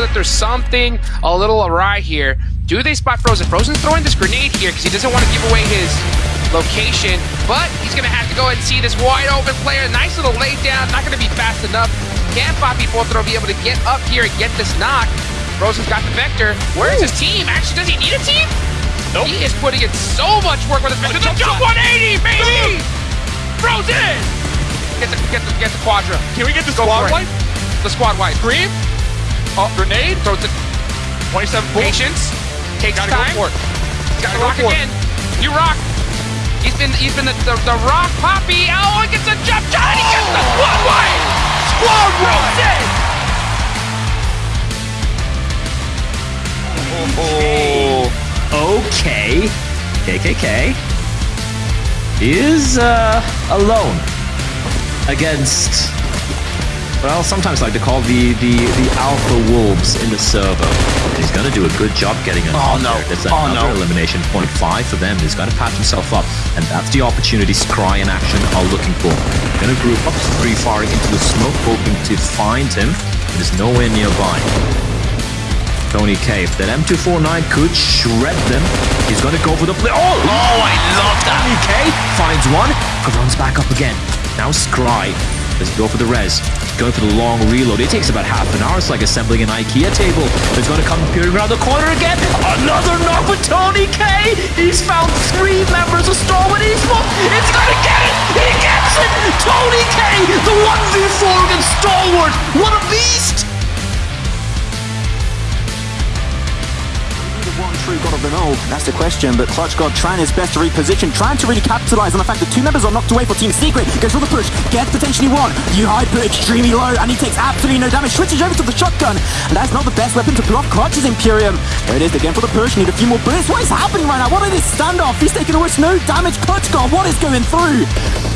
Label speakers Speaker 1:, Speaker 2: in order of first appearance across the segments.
Speaker 1: there's something a little awry here. Do they spot Frozen? Frozen's throwing this grenade here because he doesn't want to give away his location, but he's going to have to go ahead and see this wide open player. Nice little lay down, not going to be fast enough. Can Poppy Potro be able to get up here and get this knock? Frozen's got the Vector. Where is his team? Actually, does he need a team?
Speaker 2: Nope.
Speaker 1: He is putting in so much work with his Vector. The jump 180, baby! Frozen! Get the, get the, get the Quadra.
Speaker 2: Can we get the
Speaker 1: Go
Speaker 2: squad wipe?
Speaker 1: The squad wipe.
Speaker 2: Scream? Oh, grenade?
Speaker 1: Throws it.
Speaker 2: 27 points.
Speaker 1: Patience. Takes
Speaker 2: Gotta go
Speaker 1: time.
Speaker 2: for it.
Speaker 1: Gotta
Speaker 2: Go
Speaker 1: rock
Speaker 2: for it.
Speaker 1: You rock. He's been he's been the, the, the rock poppy. Oh, he gets a jump shot and he gets the squad wipe.
Speaker 2: Squad wipe! Oh.
Speaker 3: Okay. KKK is uh, alone against. Well, sometimes like to call the, the, the alpha wolves in the server. And he's going to do a good job getting an
Speaker 2: Oh, no.
Speaker 3: There's
Speaker 2: Oh, no.
Speaker 3: elimination point five for them. He's got to patch himself up, and that's the opportunity Scry and Action are looking for. Going to group up, three firing into the smoke, hoping to find him. But he's nowhere nearby. Tony K. If that M249 could shred them, he's going to go for the play. Oh, oh, I love that. Tony K finds one, runs back up again. Now Scry. Let's go for the res. Going for the long reload. It takes about half an hour. It's like assembling an IKEA table. It's going to come peering around the corner again. Another knock with Tony K. He's found three members of Stalwart Esports. It's going to get it. He gets it. Tony K. The 1v4 against Stalwart. What a beast.
Speaker 4: God of them all? That's the question, but Clutch God trying his best to reposition, trying to really capitalize on the fact that two members are knocked away for Team Secret. Goes for the push, gets potentially one. You put extremely low, and he takes absolutely no damage. Switches over to the shotgun, and that's not the best weapon to block Clutch's Imperium. There it is again for the push, need a few more bullets. What is happening right now? What is this standoff? He's taking almost no damage. Clutch God, what is going through?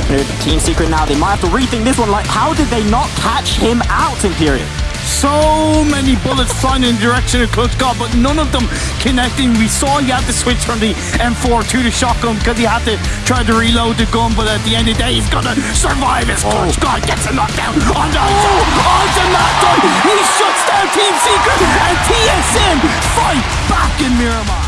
Speaker 4: Uh, Team Secret now, they might have to rethink this one. Like, how did they not catch him out, Imperium?
Speaker 5: So many bullets flying in the direction of Clutch God, but none of them connecting. We saw he had to switch from the M4 to the shotgun because he had to try to reload the gun, but at the end of the day, he's gonna survive as oh. Clutch God gets a knockdown on the onto Matt He shuts down Team Secret and TSM fight back in Miramar.